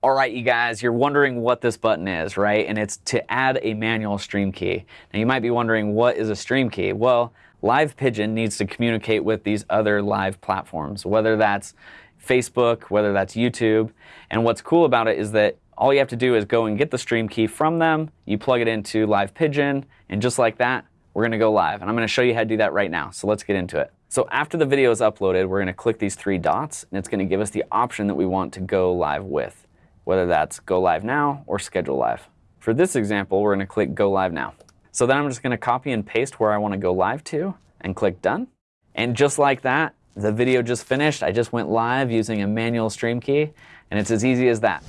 All right, you guys, you're wondering what this button is, right? And it's to add a manual stream key. Now you might be wondering what is a stream key? Well, Live Pigeon needs to communicate with these other live platforms, whether that's Facebook, whether that's YouTube. And what's cool about it is that all you have to do is go and get the stream key from them, you plug it into Live Pigeon, and just like that, we're gonna go live. And I'm gonna show you how to do that right now. So let's get into it. So after the video is uploaded, we're gonna click these three dots, and it's gonna give us the option that we want to go live with whether that's go live now or schedule live. For this example, we're going to click go live now. So then I'm just going to copy and paste where I want to go live to and click done. And just like that, the video just finished. I just went live using a manual stream key and it's as easy as that.